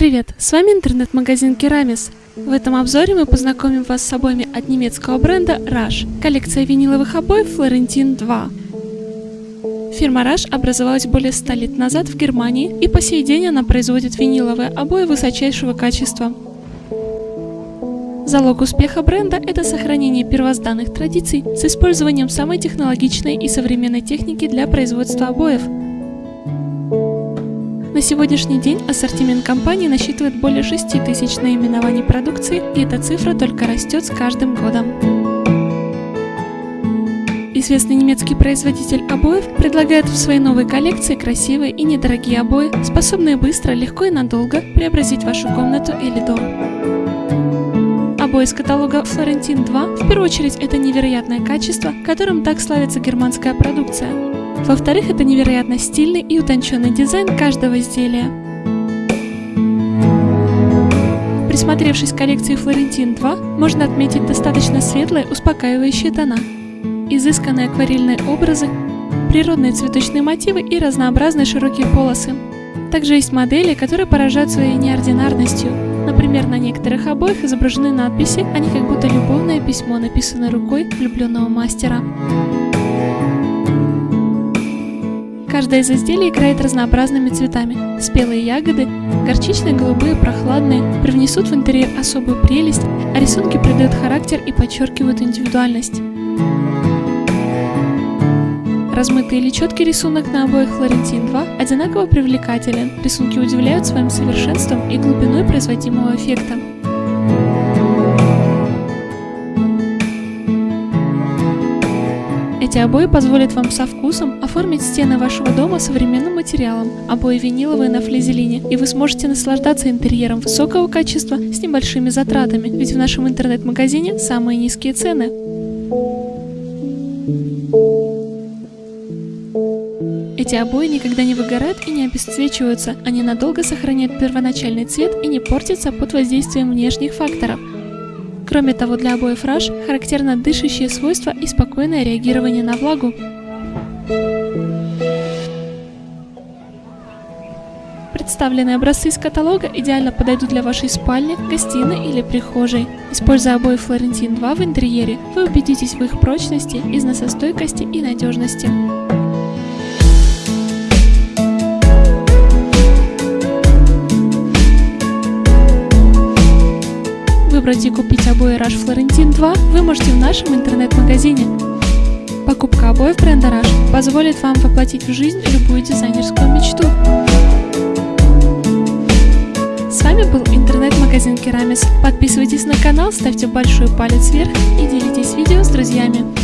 Привет, с вами интернет-магазин Керамис. В этом обзоре мы познакомим вас с обоями от немецкого бренда Rush, коллекция виниловых обоев Florentine 2. Фирма Rush образовалась более 100 лет назад в Германии и по сей день она производит виниловые обои высочайшего качества. Залог успеха бренда – это сохранение первозданных традиций с использованием самой технологичной и современной техники для производства обоев – на сегодняшний день ассортимент компании насчитывает более 6 тысяч наименований продукции, и эта цифра только растет с каждым годом. Известный немецкий производитель обоев предлагает в своей новой коллекции красивые и недорогие обои, способные быстро, легко и надолго преобразить вашу комнату или дом. Обои из каталога Florentine 2 в первую очередь это невероятное качество, которым так славится германская продукция. Во-вторых, это невероятно стильный и утонченный дизайн каждого изделия. Присмотревшись к коллекции Florentine 2, можно отметить достаточно светлые, успокаивающие тона, изысканные акварельные образы, природные цветочные мотивы и разнообразные широкие полосы. Также есть модели, которые поражают своей неординарностью. Например, на некоторых обоих изображены надписи, они как будто любовное письмо, написанное рукой влюбленного мастера. Каждое из изделий играет разнообразными цветами. Спелые ягоды, горчичные, голубые, прохладные, привнесут в интерьер особую прелесть, а рисунки придают характер и подчеркивают индивидуальность. Размытый или четкий рисунок на обоих Флорентин 2 одинаково привлекателен, рисунки удивляют своим совершенством и глубиной производимого эффекта. Эти обои позволят вам со вкусом оформить стены вашего дома современным материалом, обои виниловые на флизелине, и вы сможете наслаждаться интерьером высокого качества с небольшими затратами, ведь в нашем интернет-магазине самые низкие цены. Эти обои никогда не выгорают и не обесцвечиваются, они надолго сохраняют первоначальный цвет и не портятся под воздействием внешних факторов. Кроме того, для обоев Rush характерно дышащие свойства и спокойное реагирование на влагу. Представленные образцы из каталога идеально подойдут для вашей спальни, гостиной или прихожей. Используя обои Florentine 2 в интерьере, вы убедитесь в их прочности, износостойкости и надежности. Выбрать и купить обои Rush Florentine 2 вы можете в нашем интернет-магазине. Покупка обоев бренда Rush позволит вам воплотить в жизнь любую дизайнерскую мечту. С вами был интернет-магазин Керамис. Подписывайтесь на канал, ставьте большой палец вверх и делитесь видео с друзьями.